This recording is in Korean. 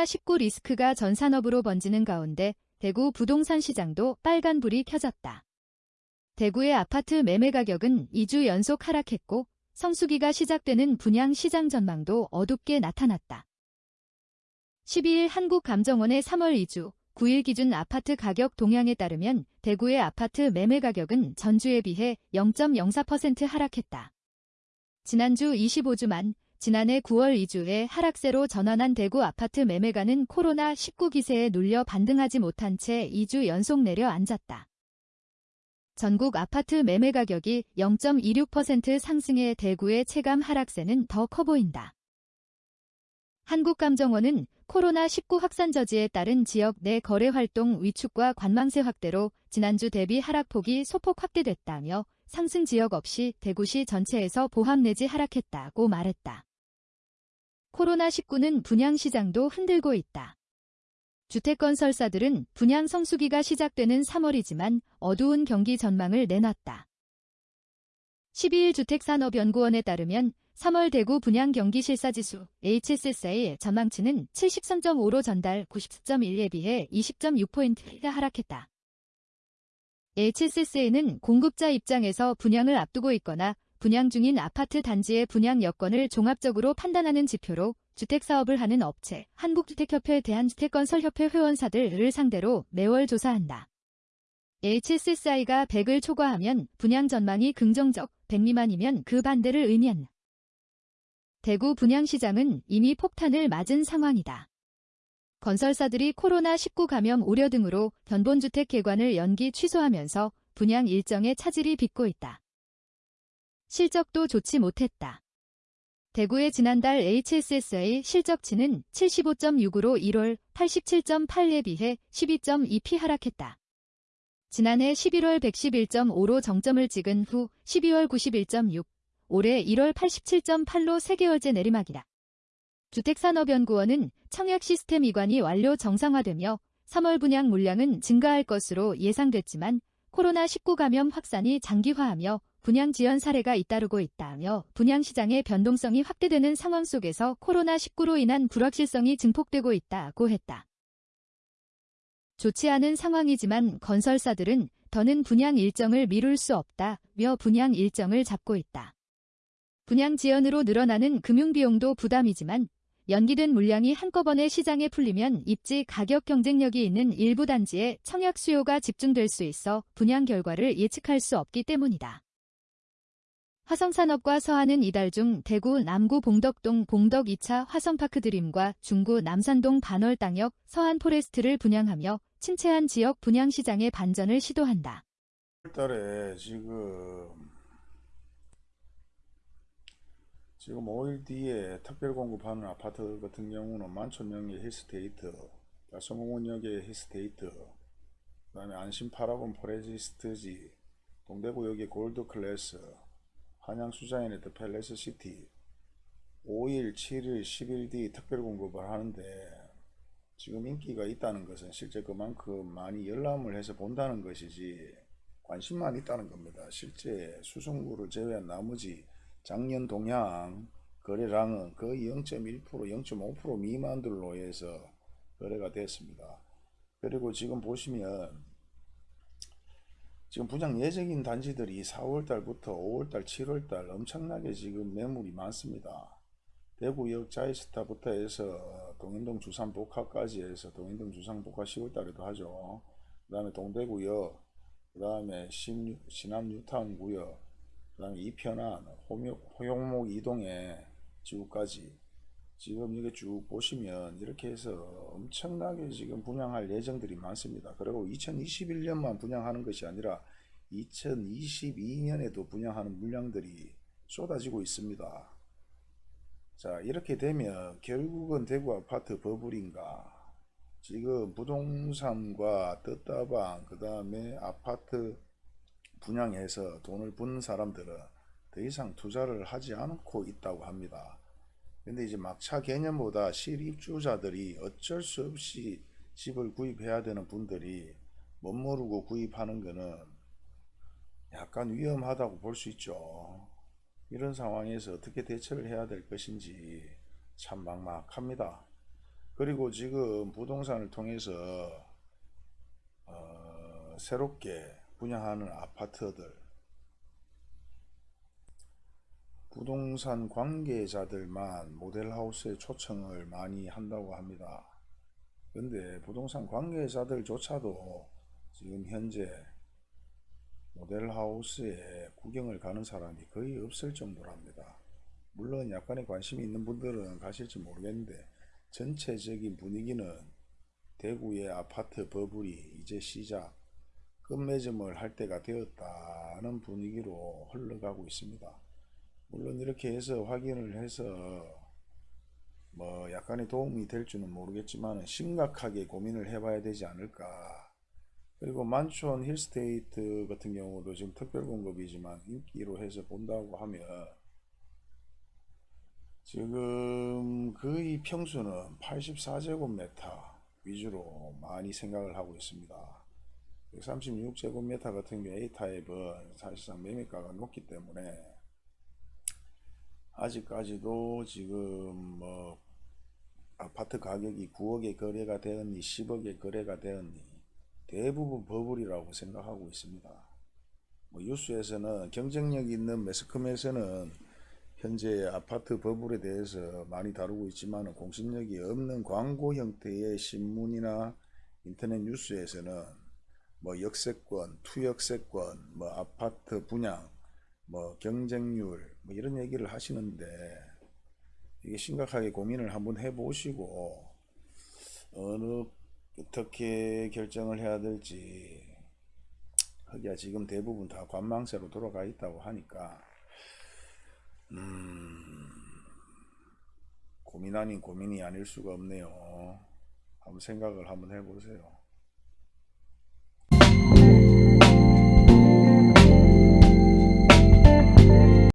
코로나19 리스크가 전 산업으로 번지는 가운데 대구 부동산 시장도 빨간불이 켜졌다. 대구의 아파트 매매 가격은 2주 연속 하락했고 성수기가 시작되는 분양 시장 전망도 어둡게 나타났다. 12일 한국감정원의 3월 2주 9일 기준 아파트 가격 동향에 따르면 대구의 아파트 매매 가격은 전주에 비해 0.04% 하락했다. 지난주 25주만 지난해 9월 2주에 하락세로 전환한 대구 아파트 매매가는 코로나19 기세에 눌려 반등하지 못한 채 2주 연속 내려앉았다. 전국 아파트 매매 가격이 0.26% 상승해 대구의 체감 하락세는 더 커 보인다. 한국감정원은 코로나19 확산 저지에 따른 지역 내 거래 활동 위축과 관망세 확대로 지난주 대비 하락폭이 소폭 확대됐다며 상승 지역 없이 대구시 전체에서 보합 내지 하락했다고 말했다. 코로나19는 분양시장도 흔들고 있다. 주택건설사들은 분양 성수기가 시작되는 3월이지만 어두운 경기 전망을 내놨다. 12일 주택산업연구원에 따르면 3월 대구 분양 경기 실사지수 HSSA 전망치는 73.5로 전달 90.1에 비해 20.6포인트가 하락했다. HSSA는 공급자 입장에서 분양을 앞두고 있거나 분양 중인 아파트 단지의 분양 여건을 종합적으로 판단하는 지표로 주택사업을 하는 업체, 한국주택협회 대한주택건설협회 회원사들을 상대로 매월 조사한다. HSSI가 100을 초과하면 분양 전망이 긍정적, 100 미만이면 그 반대를 의미한다. 대구 분양시장은 이미 폭탄을 맞은 상황이다. 건설사들이 코로나19 감염 우려 등으로 견본주택 개관을 연기 취소하면서 분양 일정에 차질이 빚고 있다. 실적도 좋지 못했다. 대구의 지난달 HSSA 실적치는 75.6으로 1월 87.8에 비해 12.2p 하락했다. 지난해 11월 111.5로 정점을 찍은 후 12월 91.6, 올해 1월 87.8로 3개월째 내리막이다. 주택산업연구원은 청약 시스템 이관이 완료 정상화되며 3월 분양 물량은 증가할 것으로 예상됐지만 코로나19 감염 확산이 장기화하며 분양 지연 사례가 잇따르고 있다며 분양 시장의 변동성이 확대되는 상황 속에서 코로나19로 인한 불확실성이 증폭되고 있다고 했다. 좋지 않은 상황이지만 건설사들은 더는 분양 일정을 미룰 수 없다며 분양 일정을 잡고 있다. 분양 지연으로 늘어나는 금융비용도 부담이지만 연기된 물량이 한꺼번에 시장에 풀리면 입지 가격 경쟁력이 있는 일부 단지에 청약 수요가 집중될 수 있어 분양 결과를 예측할 수 없기 때문이다. 화성산업과 서한은 이달 중 대구 남구 봉덕동 봉덕 2차 화성파크 드림과 중구 남산동 반월당역 서한 포레스트를 분양하며 침체한 지역 분양시장의 반전을 시도한다. 달에 지금 지금 5일 뒤에 특별 공급하는 아파트 같은 경우는 만촌역의 힐스테이트, 달성공원역의 힐스테이트, 그 다음에 안심파라곤 프레스티지, 동대구역의 골드클래스, 한양수자인의 더 팰레스 시티, 5일, 7일, 10일 뒤 특별 공급을 하는데 지금 인기가 있다는 것은 실제 그만큼 많이 열람을 해서 본다는 것이지 관심만 있다는 겁니다. 실제 수성구를 제외한 나머지 작년 동향 거래량은 거의 0.1% 0.5% 미만들로 해서 거래가 됐습니다. 그리고 지금 보시면 지금 분양 예정인 단지들이 4월달부터 5월달 7월달 엄청나게 지금 매물이 많습니다. 대구역 자이스타부터 해서 동인동 주산복합까지 해서 동인동 주산복합 10월달에도 하죠. 그 다음에 동대구역 그 다음에 신남 뉴타운 구역 그 다음에 이편안, 호용목 이동의 지구까지 지금 이게 쭉 보시면 이렇게 해서 엄청나게 지금 분양할 예정들이 많습니다. 그리고 2021년만 분양하는 것이 아니라 2022년에도 분양하는 물량들이 쏟아지고 있습니다. 자 이렇게 되면 결국은 대구 아파트 버블인가 지금 부동산과 뜻다방 그 다음에 아파트 분양해서 돈을 번 사람들은 더 이상 투자를 하지 않고 있다고 합니다. 근데 이제 막차 개념보다 실입주자들이 어쩔 수 없이 집을 구입해야 되는 분들이 못 모르고 구입하는 것은 약간 위험하다고 볼 수 있죠. 이런 상황에서 어떻게 대처를 해야 될 것인지 참 막막합니다. 그리고 지금 부동산을 통해서 어, 새롭게 분양하는 아파트들 부동산 관계자들만 모델하우스에 초청을 많이 한다고 합니다. 근데 부동산 관계자들조차도 지금 현재 모델하우스에 구경을 가는 사람이 거의 없을 정도랍니다. 물론 약간의 관심이 있는 분들은 가실지 모르겠는데 전체적인 분위기는 대구의 아파트 버블이 이제 시작 끝맺음을 할 때가 되었다는 분위기로 흘러가고 있습니다. 물론 이렇게 해서 확인을 해서 뭐 약간의 도움이 될 줄은 모르겠지만 심각하게 고민을 해봐야 되지 않을까 그리고 만촌 힐스테이트 같은 경우도 지금 특별공급이지만 인기로 해서 본다고 하면 지금 거의 평수는 84제곱미터 위주로 많이 생각을 하고 있습니다. 136제곱미터 같은 경우 A타입은 사실상 매매가가 높기 때문에 아직까지도 지금 뭐 아파트 가격이 9억에 거래가 되었니 10억에 거래가 되었니 대부분 버블이라고 생각하고 있습니다. 뭐 뉴스에서는 경쟁력 있는 매스컴에서는 현재 아파트 버블에 대해서 많이 다루고 있지만 공신력이 없는 광고 형태의 신문이나 인터넷 뉴스에서는 뭐 역세권, 투역세권, 뭐 아파트 분양, 뭐 경쟁률 뭐 이런 얘기를 하시는데 이게 심각하게 고민을 한번 해보시고 어느 어떻게 결정을 해야 될지. 하기야 지금 대부분 다 관망세로 돌아가 있다고 하니까 음 고민 아닌 고민이 아닐 수가 없네요. 한번 생각을 한번 해보세요